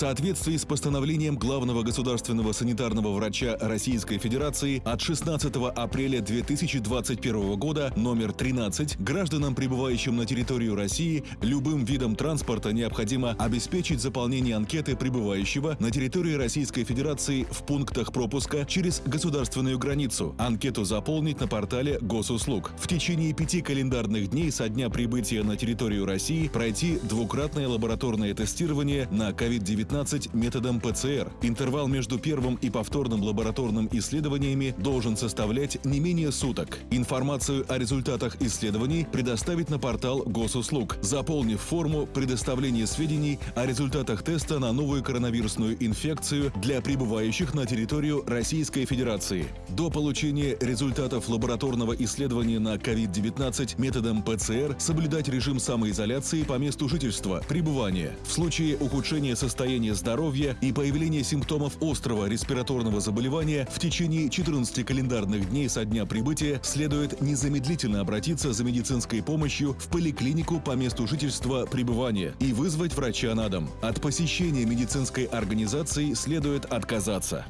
соответствии с постановлением главного государственного санитарного врача Российской Федерации от 16 апреля 2021 года номер 13 гражданам, прибывающим на территорию России, любым видом транспорта необходимо обеспечить заполнение анкеты прибывающего на территории Российской Федерации в пунктах пропуска через государственную границу. Анкету заполнить на портале госуслуг. В течение пяти календарных дней со дня прибытия на территорию России пройти двукратное лабораторное тестирование на COVID-19 методом ПЦР. Интервал между первым и повторным лабораторным исследованиями должен составлять не менее суток. Информацию о результатах исследований предоставить на портал госуслуг, заполнив форму предоставления сведений о результатах теста на новую коронавирусную инфекцию для прибывающих на территорию Российской Федерации. До получения результатов лабораторного исследования на COVID-19 методом ПЦР соблюдать режим самоизоляции по месту жительства, пребывания. В случае ухудшения состояния здоровья и появления симптомов острого респираторного заболевания в течение 14 календарных дней со дня прибытия следует незамедлительно обратиться за медицинской помощью в поликлинику по месту жительства пребывания и вызвать врача на дом. От посещения медицинской организации следует отказаться.